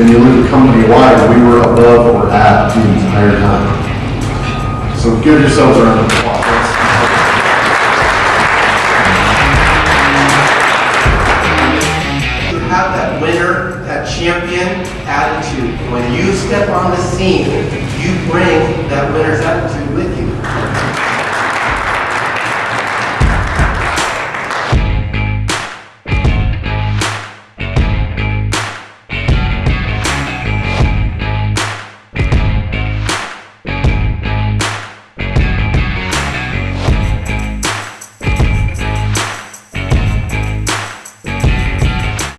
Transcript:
and you look company-wide, we were above or at the entire time. So give yourselves a round of applause. You have that winner, that champion attitude. When you step on the scene, you bring that winner's attitude with you.